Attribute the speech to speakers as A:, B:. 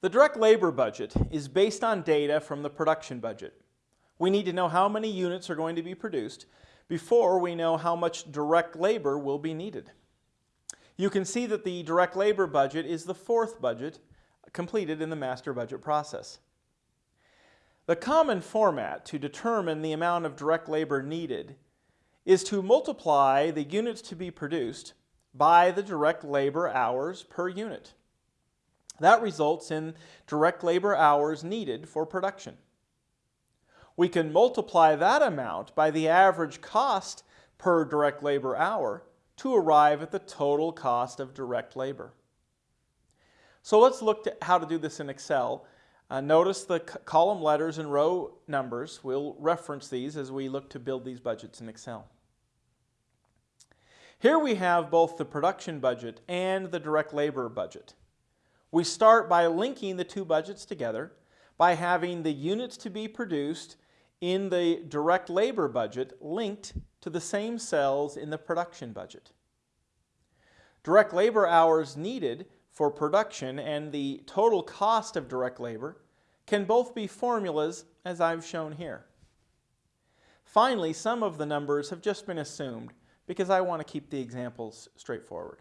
A: The direct labor budget is based on data from the production budget. We need to know how many units are going to be produced before we know how much direct labor will be needed. You can see that the direct labor budget is the fourth budget completed in the master budget process. The common format to determine the amount of direct labor needed is to multiply the units to be produced by the direct labor hours per unit. That results in direct labor hours needed for production. We can multiply that amount by the average cost per direct labor hour to arrive at the total cost of direct labor. So let's look at how to do this in Excel. Uh, notice the column letters and row numbers. We'll reference these as we look to build these budgets in Excel. Here we have both the production budget and the direct labor budget. We start by linking the two budgets together by having the units to be produced in the direct labor budget linked to the same cells in the production budget. Direct labor hours needed for production and the total cost of direct labor can both be formulas as I've shown here. Finally, some of the numbers have just been assumed because I want to keep the examples straightforward.